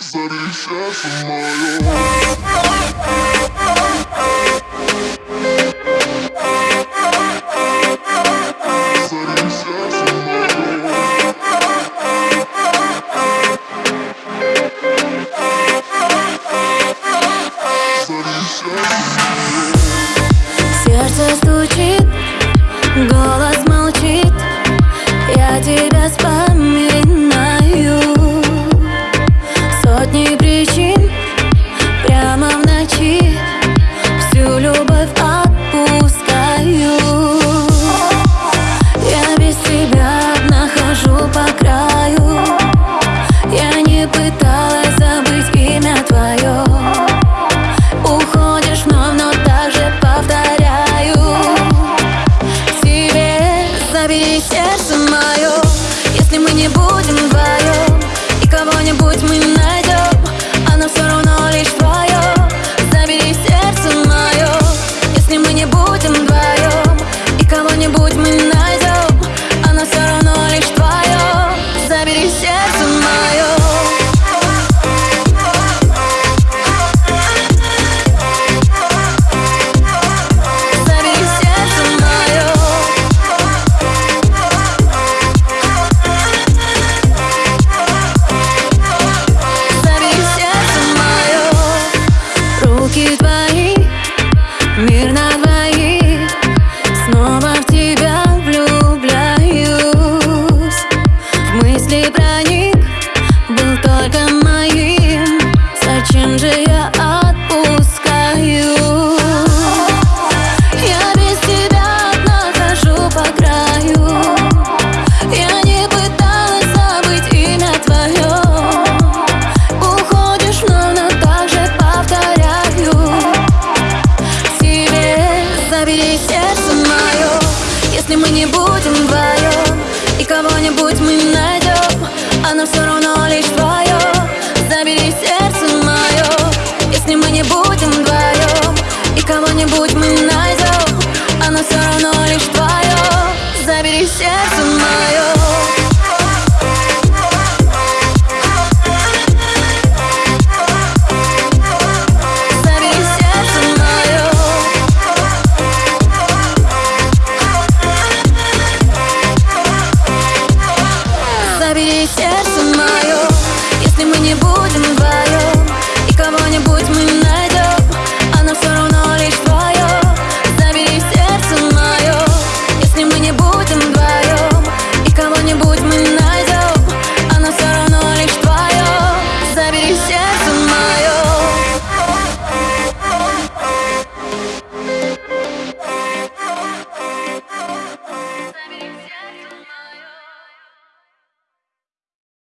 Zanim się z moją eterna забери сердце мое Если мы не будем вдвоем И кого-нибудь мы найдем Оно а все равно лишь твое Забери сердце мое Если мы не будем вдвоем И кого-нибудь мы найдем Оно а все равно лишь твое Забери сердце мое мы не будем вдвоем И кого-нибудь мы не